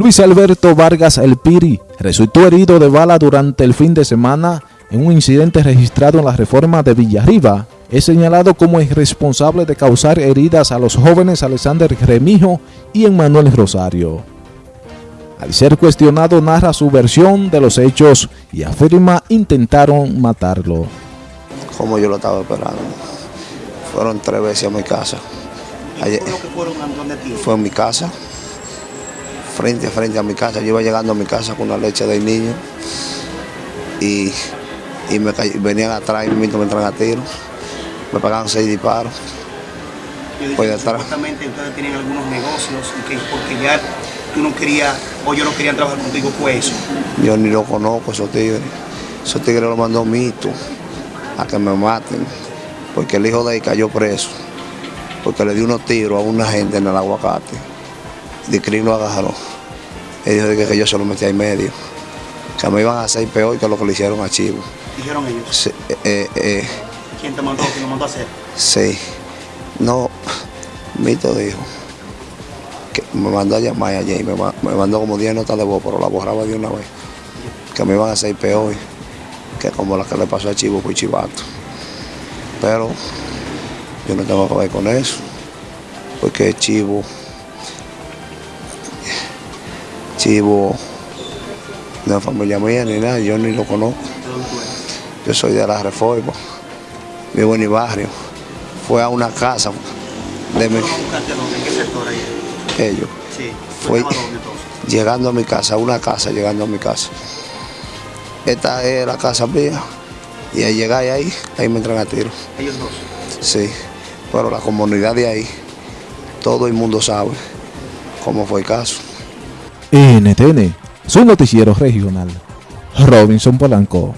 Luis Alberto Vargas El Piri resultó herido de bala durante el fin de semana en un incidente registrado en la reforma de Villarriba. Es señalado como irresponsable de causar heridas a los jóvenes Alexander Remijo y Emmanuel Rosario. Al ser cuestionado narra su versión de los hechos y afirma intentaron matarlo. Como yo lo estaba esperando. Fueron tres veces a mi casa. Ayer? Fue en mi casa, frente a frente a mi casa. Yo iba llegando a mi casa con la leche del niño y, y me venían atrás y me entran a tiro. Me pagaban seis disparos. Yo dije, supuestamente ustedes tienen algunos negocios y que porque ya tú no querías o yo no quería trabajar contigo, fue eso. Yo ni lo conozco, esos tigres. Esos tigres lo mandó Mito a que me maten, porque el hijo de ahí cayó preso, porque le dio unos tiros a una gente en el aguacate. Dicrin lo agarró. Él dijo que, yo se lo metí ahí medio, que me iban a hacer peor que lo que le hicieron a Chivo. ¿Dijeron ellos? Sí, eh, eh, ¿Quién te mandó? ¿Quién lo mandó a hacer? Sí. No, Mito dijo que me mandó a llamar ayer y me, mandó como 10 notas de voz, pero la borraba de una vez. Que me iban a hacer peor que como la que le pasó a Chivo por Chivato. Pero yo no tengo que ver con eso, porque Chivo, Chivo no es familia mía ni nada, yo ni lo conozco. Yo soy de la Reforma, vivo en mi barrio. Fue a una casa de mi... Ellos. Sí. Fue llegando a mi casa, una casa llegando a mi casa. Esta es la casa mía. Y al llegar ahí, ahí me entran a tiro. ¿Ellos dos? Sí, pero la comunidad de ahí, todo el mundo sabe cómo fue el caso. NTN, su noticiero regional. Robinson Polanco.